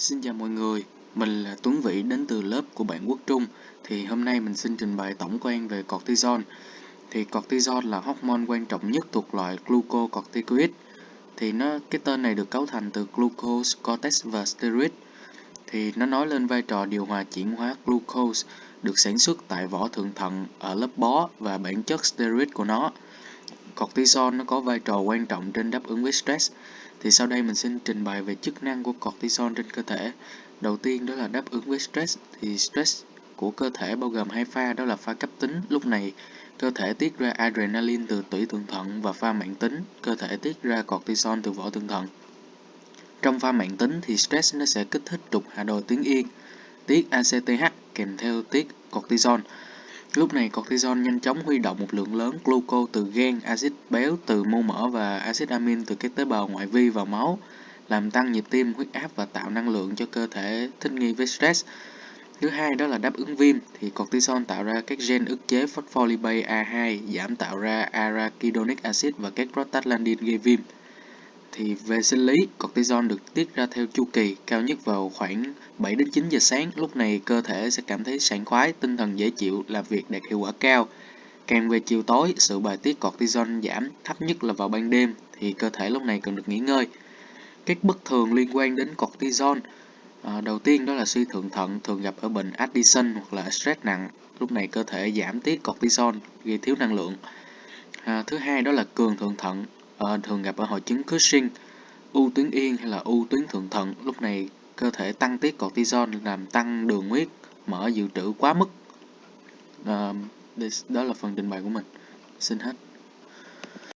Xin chào mọi người, mình là Tuấn Vĩ đến từ lớp của bạn Quốc Trung. Thì hôm nay mình xin trình bày tổng quan về cortisol. Thì cortisol là hormone quan trọng nhất thuộc loại glucocorticoid. Thì nó cái tên này được cấu thành từ glucose, cortex và steroid. Thì nó nói lên vai trò điều hòa chuyển hóa glucose được sản xuất tại vỏ thượng thận ở lớp bó và bản chất steroid của nó. Cortisol nó có vai trò quan trọng trên đáp ứng với stress. Thì sau đây mình xin trình bày về chức năng của cortisol trên cơ thể. Đầu tiên đó là đáp ứng với stress. Thì stress của cơ thể bao gồm hai pha đó là pha cấp tính. Lúc này cơ thể tiết ra adrenaline từ tủy thượng thận và pha mạng tính, cơ thể tiết ra cortisol từ vỏ thượng thận. Trong pha mạng tính thì stress nó sẽ kích thích trục hạ đồi tuyến yên, tiết ACTH kèm theo tiết cortisol. Lúc này cortisol nhanh chóng huy động một lượng lớn gluco từ gan, axit béo từ mô mỡ và axit amin từ các tế bào ngoại vi vào máu, làm tăng nhịp tim, huyết áp và tạo năng lượng cho cơ thể thích nghi với stress. Thứ hai đó là đáp ứng viêm thì cortisol tạo ra các gen ức chế phospholipase A2 giảm tạo ra arachidonic acid và các prostaglandin gây viêm. Thì về sinh lý, cortisol được tiết ra theo chu kỳ, cao nhất vào khoảng 7 đến 9 giờ sáng. Lúc này cơ thể sẽ cảm thấy sảng khoái, tinh thần dễ chịu, làm việc đạt hiệu quả cao. Càng về chiều tối, sự bài tiết cortisol giảm thấp nhất là vào ban đêm thì cơ thể lúc này cần được nghỉ ngơi. Các bất thường liên quan đến cortisol à, đầu tiên đó là suy thượng thận thường gặp ở bệnh Addison hoặc là stress nặng. Lúc này cơ thể giảm tiết cortisol gây thiếu năng lượng. À, thứ hai đó là cường thượng thận à, thường gặp ở hội chứng Cushing, u tuyến yên hay là u tuyến thượng thận. Lúc này cơ thể tăng tiết cortisol làm tăng đường huyết mỡ dự trữ quá mức. À, đó là phần trình bày của mình. Xin hết.